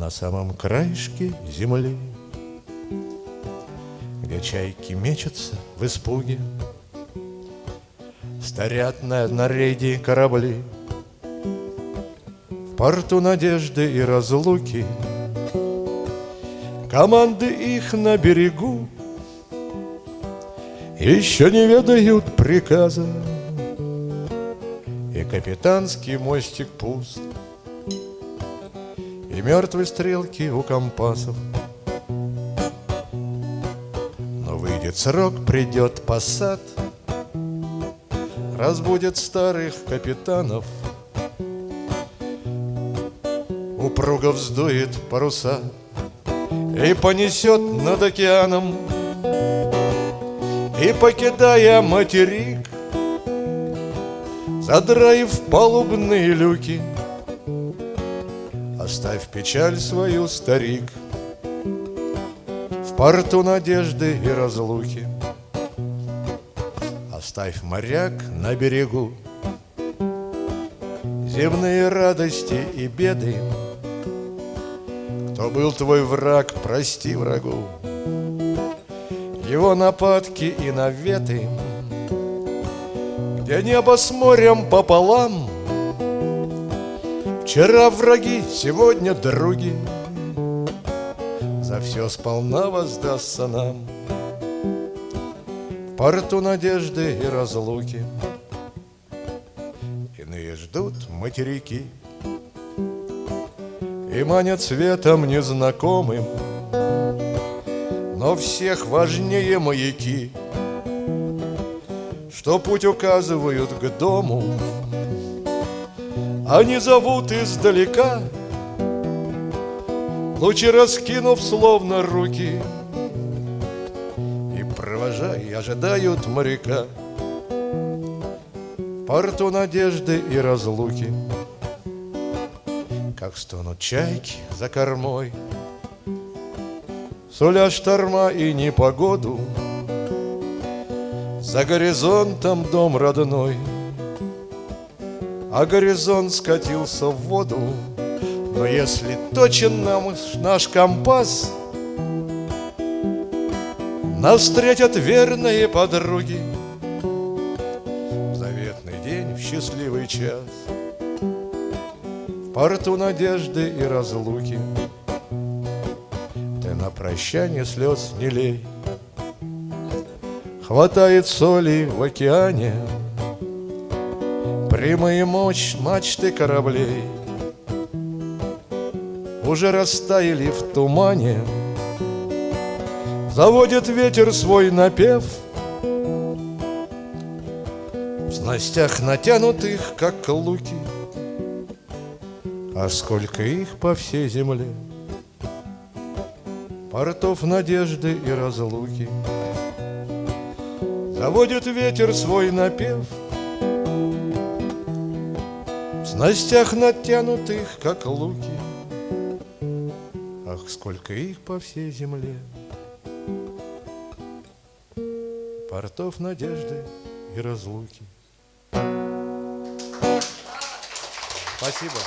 На самом краешке земли. Где чайки мечутся в испуге Старят на, на рейде корабли. В порту надежды и разлуки Команды их на берегу. Еще не ведают приказа И капитанский мостик пуст И мертвые стрелки у компасов. Но выйдет срок, придет посад Разбудит старых капитанов. Упруго вздует паруса И понесет над океаном. И покидая материк Задраив палубные люки Оставь печаль свою, старик В порту надежды и разлуки. Оставь моряк на берегу. Земные радости и беды. Кто был твой враг, прости врагу. Его нападки и наветы. Где небо с морем пополам Вчера враги, сегодня други. За все сполна воздастся нам. Порту надежды и разлуки. Иные ждут материки. И манят светом незнакомым. Но всех важнее маяки. Что путь указывают к дому Они зовут издалека Лучи раскинув словно руки. Провожай, ожидают моряка. В порту надежды и разлуки. Как стонут чайки за кормой. Суля шторма и непогоду. За горизонтом дом родной А горизонт скатился в воду. Но если точен нам наш компас — нас встретят верные подруги. В заветный день, в счастливый час В порту надежды и разлуки. Ты на прощание слез не лей. Хватает соли в океане Прямые мощь мачты кораблей. Уже растаяли в тумане. Заводит ветер свой напев. В снастях натянутых, как луки. А сколько их по всей земле? Портов надежды и разлуки. Заводит ветер свой напев В снастях натянутых, как луки Ах, сколько их по всей земле портов надежды и разлуки. Спасибо.